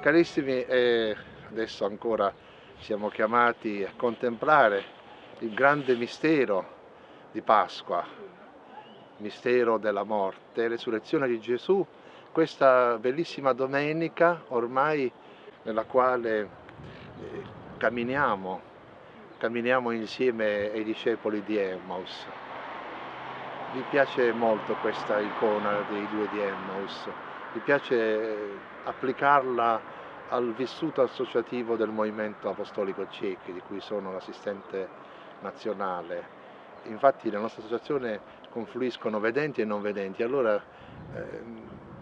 Carissimi, eh, adesso ancora siamo chiamati a contemplare il grande mistero di Pasqua, mistero della morte, resurrezione di Gesù, questa bellissima domenica ormai nella quale eh, camminiamo, camminiamo insieme ai discepoli di Emmaus. Mi piace molto questa icona dei due di Emmaus, mi piace applicarla al vissuto associativo del Movimento Apostolico Ciechi, di cui sono l'assistente nazionale. Infatti nella nostra associazione confluiscono vedenti e non vedenti, allora eh,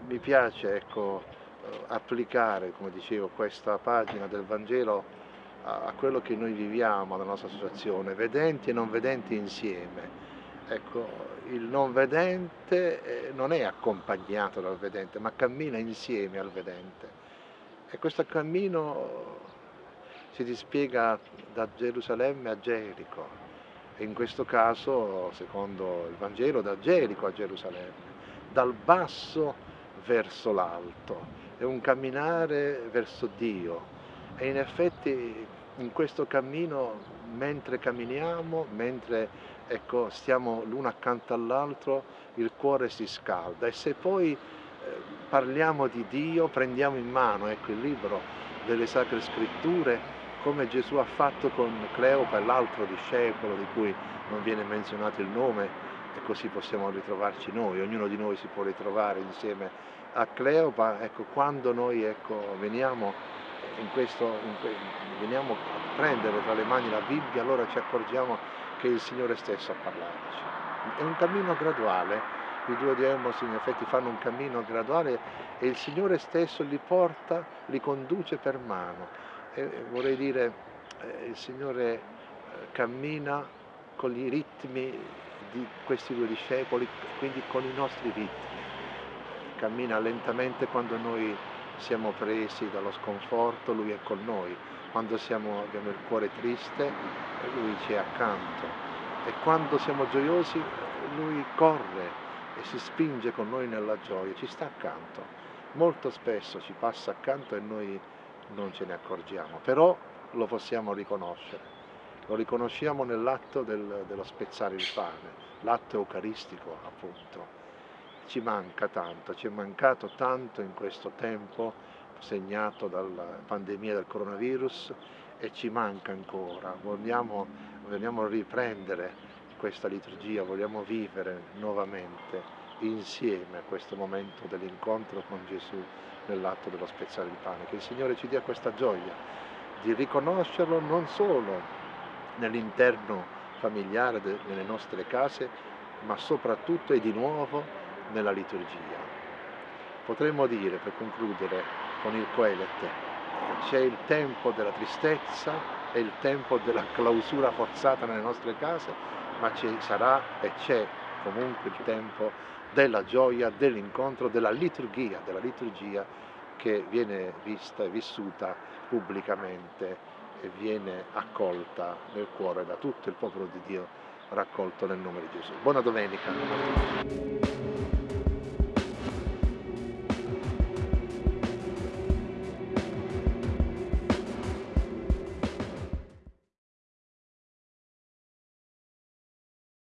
mi piace ecco, applicare, come dicevo, questa pagina del Vangelo a, a quello che noi viviamo nella nostra associazione, vedenti e non vedenti insieme. Ecco, il non vedente eh, non è accompagnato dal vedente, ma cammina insieme al vedente. E questo cammino si dispiega da Gerusalemme a Gerico, e in questo caso, secondo il Vangelo, da Gerico a Gerusalemme, dal basso verso l'alto, è un camminare verso Dio. E in effetti in questo cammino, mentre camminiamo, mentre ecco, stiamo l'uno accanto all'altro, il cuore si scalda. E se poi parliamo di Dio, prendiamo in mano ecco, il libro delle Sacre Scritture, come Gesù ha fatto con Cleopa e l'altro discepolo di cui non viene menzionato il nome, e così possiamo ritrovarci noi, ognuno di noi si può ritrovare insieme a Cleopa, ecco, quando noi ecco, veniamo, in questo, in que, veniamo a prendere tra le mani la Bibbia, allora ci accorgiamo che il Signore stesso a parlarci. È un cammino graduale, i due di Emos in effetti fanno un cammino graduale e il Signore stesso li porta, li conduce per mano. E vorrei dire, eh, il Signore eh, cammina con i ritmi di questi due discepoli, quindi con i nostri ritmi. Cammina lentamente quando noi siamo presi dallo sconforto, Lui è con noi. Quando siamo, abbiamo il cuore triste, Lui ci è accanto. E quando siamo gioiosi, Lui corre e si spinge con noi nella gioia, ci sta accanto. Molto spesso ci passa accanto e noi non ce ne accorgiamo, però lo possiamo riconoscere. Lo riconosciamo nell'atto del, dello spezzare il pane, l'atto eucaristico appunto. Ci manca tanto, ci è mancato tanto in questo tempo segnato dalla pandemia del coronavirus e ci manca ancora. Vogliamo, vogliamo riprendere questa liturgia vogliamo vivere nuovamente insieme a questo momento dell'incontro con Gesù nell'atto dello spezzare il pane. Che il Signore ci dia questa gioia di riconoscerlo non solo nell'interno familiare delle nostre case, ma soprattutto e di nuovo nella liturgia. Potremmo dire, per concludere con il Coelet, c'è il tempo della tristezza e il tempo della clausura forzata nelle nostre case, ma ci sarà e c'è comunque il tempo della gioia, dell'incontro, della liturgia, della liturgia che viene vista e vissuta pubblicamente e viene accolta nel cuore da tutto il popolo di Dio raccolto nel nome di Gesù. Buona domenica.